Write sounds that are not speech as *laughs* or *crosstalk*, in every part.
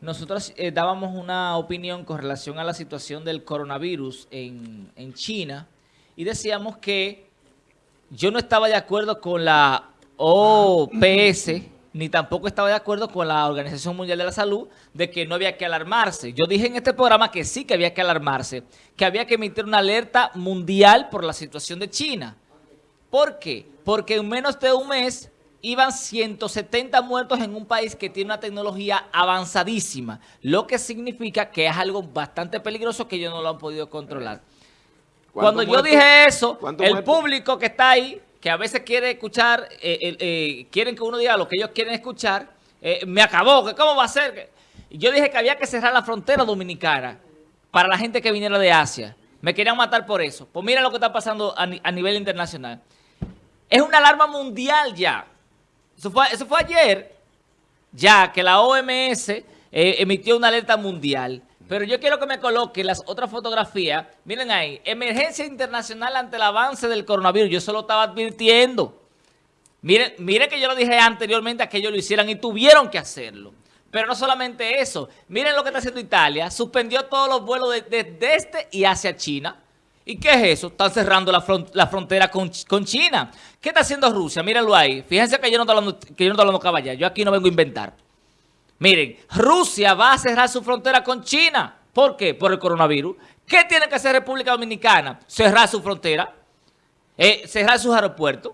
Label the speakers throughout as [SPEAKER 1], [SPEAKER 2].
[SPEAKER 1] nosotros eh, dábamos una opinión con relación a la situación del coronavirus en, en China y decíamos que yo no estaba de acuerdo con la OPS, ni tampoco estaba de acuerdo con la Organización Mundial de la Salud de que no había que alarmarse. Yo dije en este programa que sí que había que alarmarse, que había que emitir una alerta mundial por la situación de China. ¿Por qué? Porque en menos de un mes iban 170 muertos en un país que tiene una tecnología avanzadísima, lo que significa que es algo bastante peligroso que ellos no lo han podido controlar. Cuando yo dije eso, el público que está ahí, que a veces quiere escuchar, eh, eh, quieren que uno diga lo que ellos quieren escuchar, eh, me acabó, que cómo va a ser. Yo dije que había que cerrar la frontera dominicana para la gente que viniera de Asia. Me querían matar por eso. Pues mira lo que está pasando a, a nivel internacional. Es una alarma mundial ya. Eso fue, ayer, ya que la OMS eh, emitió una alerta mundial. Pero yo quiero que me coloque las otras fotografías. Miren ahí, emergencia internacional ante el avance del coronavirus. Yo solo estaba advirtiendo. Miren, miren que yo lo dije anteriormente a que ellos lo hicieran y tuvieron que hacerlo. Pero no solamente eso. Miren lo que está haciendo Italia. Suspendió todos los vuelos desde este y hacia China. ¿Y qué es eso? Están cerrando la, frontera con, China. ¿Qué está haciendo Rusia? Mírenlo ahí. Fíjense que yo no estoy hablando, que yo hablando Yo aquí no vengo a inventar. Miren, Rusia va a cerrar su frontera con China. ¿Por qué? Por el coronavirus. ¿Qué tiene que hacer República Dominicana? Cerrar su frontera. Eh, cerrar sus aeropuertos.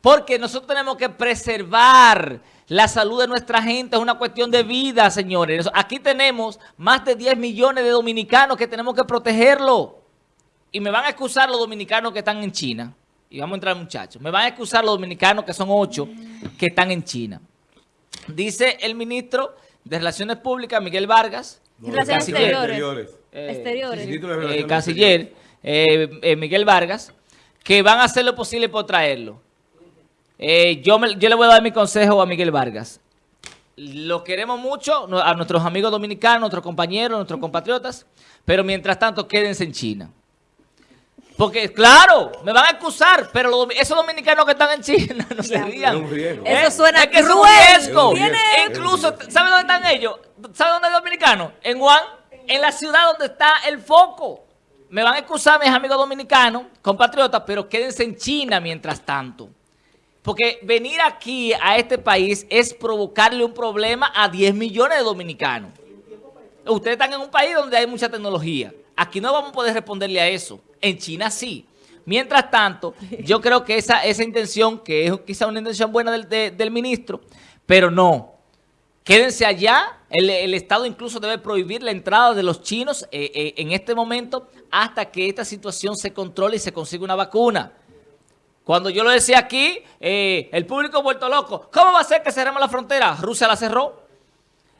[SPEAKER 1] Porque nosotros tenemos que preservar la salud de nuestra gente. Es una cuestión de vida, señores. Aquí tenemos más de 10 millones de dominicanos que tenemos que protegerlo y me van a excusar los dominicanos que están en China, y vamos a entrar muchachos, me van a excusar los dominicanos que son ocho que están en China. Dice el ministro de Relaciones Públicas, Miguel Vargas,
[SPEAKER 2] canciller, exteriores,
[SPEAKER 1] eh, canciller eh, eh, Miguel Vargas, que van a hacer lo posible por traerlo. yo, yo le voy a dar mi consejo a Miguel Vargas. Lo queremos mucho, a nuestros amigos dominicanos, nuestros compañeros, nuestros compatriotas, pero mientras tanto quédense en China. Porque, claro, me van a acusar, pero esos dominicanos que están en China *laughs* no se rían.
[SPEAKER 2] Eso suena
[SPEAKER 1] es que es un riesgo. Incluso, ¿sabe dónde están ellos? ¿Sabe dónde es dominicano? En Juan, en la ciudad donde está el foco. Me van a excusar mis amigos dominicanos, compatriotas, pero quédense en China mientras tanto. Porque venir aquí a este país es provocarle un problema a 10 millones de dominicanos. Ustedes están en un país donde hay mucha tecnología. Aquí no vamos a poder responderle a eso. En China sí. Mientras tanto, yo *laughs* creo que esa, esa intención, que es quizá una intención buena del, ministro, pero no. Quédense allá. El, Estado incluso debe prohibir la entrada de los chinos eh, eh, en este momento hasta que esta situación se controle y se consiga una vacuna. Cuando yo lo decía aquí, eh, el público vuelto loco. ¿Cómo va a ser que cerremos la frontera? Rusia la cerró.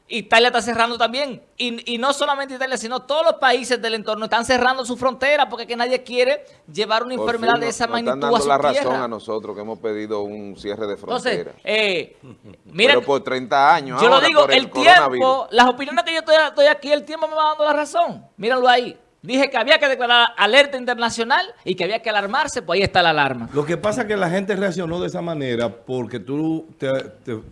[SPEAKER 1] Italia está cerrando también. Y, no solamente Italia, sino todos los países del entorno están cerrando su frontera porque que nadie quiere llevar una enfermedad de esa magnitud están dando
[SPEAKER 3] la razón a nosotros que hemos pedido un cierre de frontera.
[SPEAKER 1] Entonces, eh,
[SPEAKER 3] Pero por 30 años
[SPEAKER 1] Yo lo digo, el, tiempo, las opiniones que yo estoy, estoy aquí, el tiempo me va dando la razón. Mírenlo ahí. Dije que había que declarar alerta internacional y que había que alarmarse, pues ahí está la alarma.
[SPEAKER 4] Lo que pasa es que la gente reaccionó de esa manera porque tú te,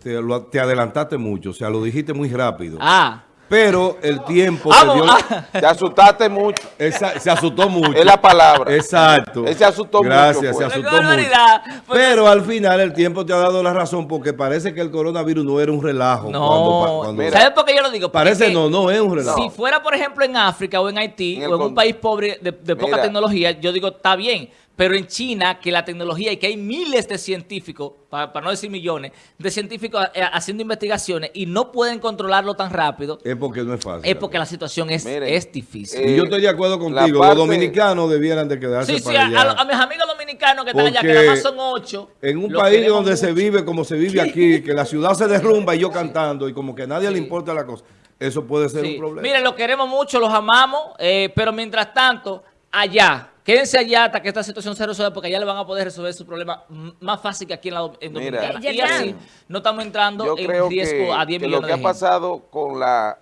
[SPEAKER 4] te adelantaste mucho, o sea, lo dijiste muy rápido.
[SPEAKER 1] Ah.
[SPEAKER 4] Pero el tiempo te dio...
[SPEAKER 3] Te asustaste mucho.
[SPEAKER 4] se asustó mucho.
[SPEAKER 3] Es la palabra.
[SPEAKER 4] Exacto.
[SPEAKER 3] Él se asustó
[SPEAKER 4] Gracias,
[SPEAKER 3] mucho.
[SPEAKER 4] Gracias, se asustó mucho. Pero al final el tiempo te ha dado la razón porque parece que el coronavirus no era un relajo.
[SPEAKER 1] No. ¿Sabes por qué yo lo digo?
[SPEAKER 4] parece no, no es un relajo.
[SPEAKER 1] Si fuera, por ejemplo, en África o en Haití o en un país pobre de, poca tecnología, yo digo, está bien. Pero en China, que la tecnología y que hay miles de científicos, para, no decir millones, de científicos eh, haciendo investigaciones y no pueden controlarlo tan rápido.
[SPEAKER 4] Es porque no es fácil.
[SPEAKER 1] Es porque la situación es, es difícil.
[SPEAKER 4] y yo estoy de acuerdo contigo. Los dominicanos debieran de quedarse
[SPEAKER 1] sí, para sí, allá. A, a, mis amigos dominicanos que están allá, que nada más son ocho.
[SPEAKER 4] En un país donde se vive como se vive aquí, que la ciudad se derrumba y yo cantando y como que a nadie le importa la cosa. Eso puede ser un problema.
[SPEAKER 1] Miren, los queremos mucho, los amamos, eh, pero mientras tanto, allá Quédense allá hasta que esta situación se resuelva porque allá le van a poder resolver su problema más fácil que aquí en, la, en Dominicana. y así no estamos entrando en riesgo a 10 millones de
[SPEAKER 3] lo que ha pasado con la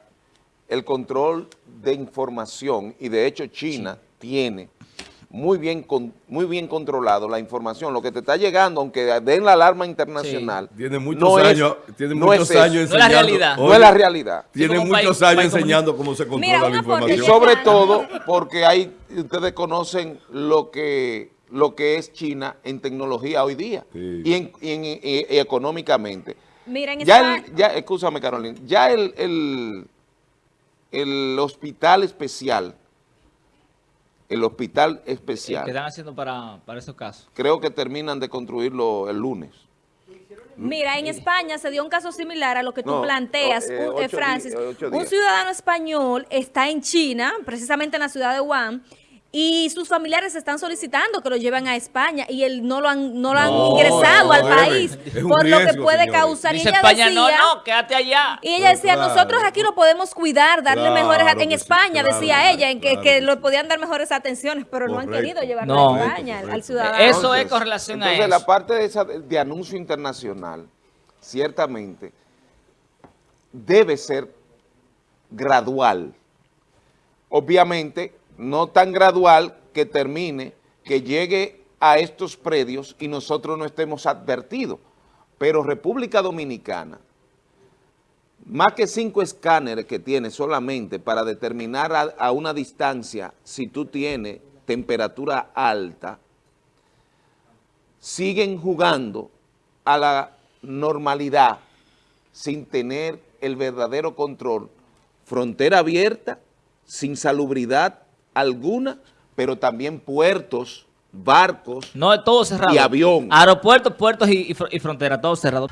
[SPEAKER 3] el control de información y de hecho China tiene muy bien con, muy bien controlado la información. Lo que te está llegando, aunque den la alarma internacional,
[SPEAKER 4] sí. tiene muchos
[SPEAKER 3] no
[SPEAKER 4] años,
[SPEAKER 3] es,
[SPEAKER 4] tiene
[SPEAKER 3] no
[SPEAKER 4] muchos
[SPEAKER 3] es
[SPEAKER 4] años
[SPEAKER 1] enseñando. No es la realidad.
[SPEAKER 3] no es la realidad.
[SPEAKER 4] Tiene
[SPEAKER 1] sí,
[SPEAKER 4] muchos
[SPEAKER 1] país,
[SPEAKER 4] años
[SPEAKER 1] país
[SPEAKER 4] enseñando cómo se controla
[SPEAKER 2] Mira,
[SPEAKER 4] la información.
[SPEAKER 3] Y sobre todo porque hay, ustedes conocen lo que, lo que es China en tecnología hoy día
[SPEAKER 4] sí.
[SPEAKER 3] y, en, y, en, y, y, económicamente.
[SPEAKER 2] Miren,
[SPEAKER 3] ya, el, ya, escúchame Carolina, ya el, el, el hospital especial el hospital especial.
[SPEAKER 1] ¿Qué están haciendo para, para esos casos?
[SPEAKER 3] Creo que terminan de construirlo el lunes.
[SPEAKER 2] Mira, en España se dio un caso similar a lo que tú no, planteas, eh,
[SPEAKER 3] ocho
[SPEAKER 2] Francis. Un ciudadano español está en China, precisamente en la ciudad de Wuhan, y sus familiares están solicitando que lo lleven a España y él no lo han, no lo han no, ingresado no, al país por riesgo, lo que puede señores. causar.
[SPEAKER 1] Dice
[SPEAKER 2] y ella
[SPEAKER 1] España,
[SPEAKER 2] decía,
[SPEAKER 1] no, no, quédate allá.
[SPEAKER 2] Y ella decía, claro. nosotros aquí lo podemos cuidar, darle
[SPEAKER 4] claro,
[SPEAKER 2] mejores... En España,
[SPEAKER 4] sí,
[SPEAKER 2] decía ella, en que, que le podían dar mejores atenciones, pero
[SPEAKER 4] correcto.
[SPEAKER 2] no han querido llevarlo
[SPEAKER 1] no,
[SPEAKER 2] a España
[SPEAKER 4] correcto,
[SPEAKER 2] al ciudadano.
[SPEAKER 1] Eso
[SPEAKER 3] entonces,
[SPEAKER 1] es con relación
[SPEAKER 3] entonces,
[SPEAKER 1] a eso.
[SPEAKER 3] la parte de, esa, de anuncio internacional, ciertamente, debe ser gradual. Obviamente, no tan gradual que termine, que llegue a estos predios y nosotros no estemos advertidos. Pero República Dominicana, más que cinco escáneres que tiene solamente para determinar a, a una distancia si tú tienes temperatura alta, siguen jugando a la normalidad sin tener el verdadero control. Frontera abierta, sin salubridad alguna, pero también puertos, barcos
[SPEAKER 1] no, todo cerrado.
[SPEAKER 3] y avión.
[SPEAKER 1] Aeropuertos, puertos y, y, y frontera, todo cerrado.